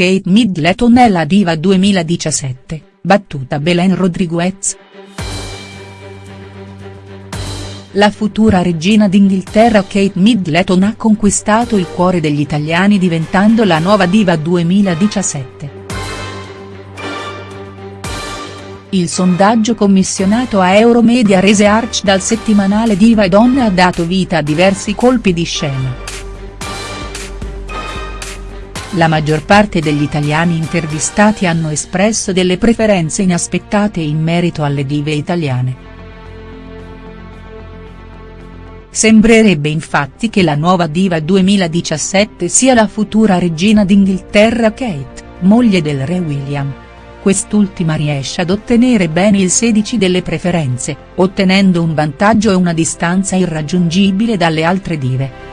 Kate Middleton è la diva 2017, battuta Belen Rodriguez. La futura regina d'Inghilterra Kate Middleton ha conquistato il cuore degli italiani diventando la nuova diva 2017. Il sondaggio commissionato a Euromedia Research dal settimanale Diva e Donna ha dato vita a diversi colpi di scena. La maggior parte degli italiani intervistati hanno espresso delle preferenze inaspettate in merito alle dive italiane. Sembrerebbe infatti che la nuova diva 2017 sia la futura regina d'Inghilterra Kate, moglie del re William. Quest'ultima riesce ad ottenere ben il 16 delle preferenze, ottenendo un vantaggio e una distanza irraggiungibile dalle altre dive.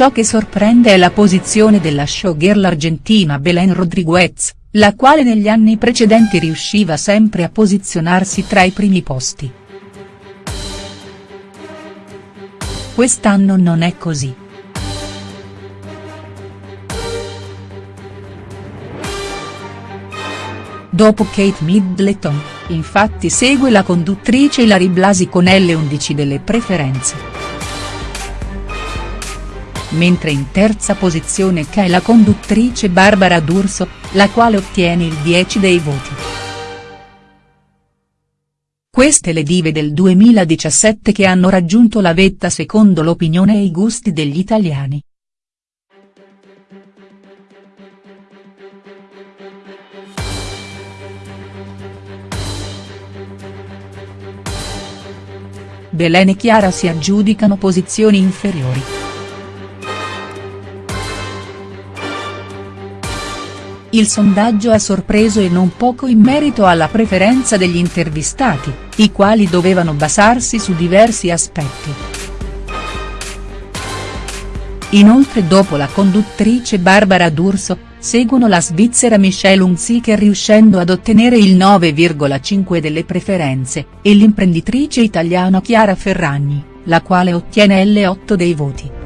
Ciò che sorprende è la posizione della showgirl argentina Belén Rodriguez, la quale negli anni precedenti riusciva sempre a posizionarsi tra i primi posti. Quest'anno non è così. Dopo Kate Middleton, infatti segue la conduttrice Ilari Blasi con L11 delle preferenze mentre in terza posizione c'è la conduttrice Barbara D'Urso, la quale ottiene il 10 dei voti. Queste le dive del 2017 che hanno raggiunto la vetta secondo l'opinione e i gusti degli italiani. Belen e Chiara si aggiudicano posizioni inferiori. Il sondaggio ha sorpreso e non poco in merito alla preferenza degli intervistati, i quali dovevano basarsi su diversi aspetti. Inoltre dopo la conduttrice Barbara D'Urso, seguono la svizzera Michelle Hunziker riuscendo ad ottenere il 9,5 delle preferenze, e l'imprenditrice italiana Chiara Ferragni, la quale ottiene L8 dei voti.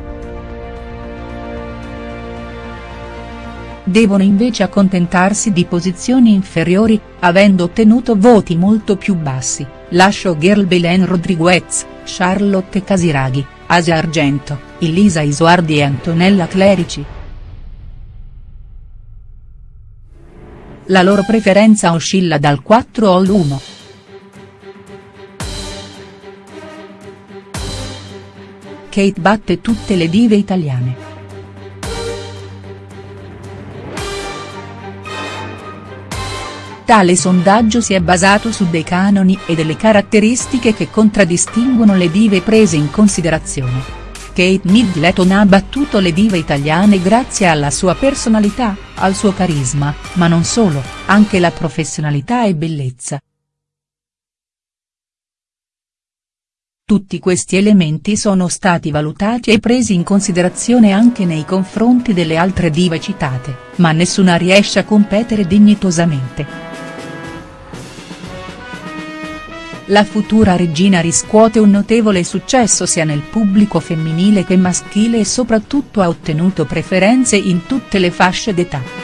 Devono invece accontentarsi di posizioni inferiori, avendo ottenuto voti molto più bassi, la showgirl Belen Rodriguez, Charlotte Casiraghi, Asia Argento, Elisa Isuardi e Antonella Clerici. La loro preferenza oscilla dal 4 all'1. Kate batte tutte le dive italiane. Tale sondaggio si è basato su dei canoni e delle caratteristiche che contraddistinguono le dive prese in considerazione. Kate Middleton ha battuto le dive italiane grazie alla sua personalità, al suo carisma, ma non solo, anche la professionalità e bellezza. Tutti questi elementi sono stati valutati e presi in considerazione anche nei confronti delle altre dive citate, ma nessuna riesce a competere dignitosamente. La futura regina riscuote un notevole successo sia nel pubblico femminile che maschile e soprattutto ha ottenuto preferenze in tutte le fasce d'età.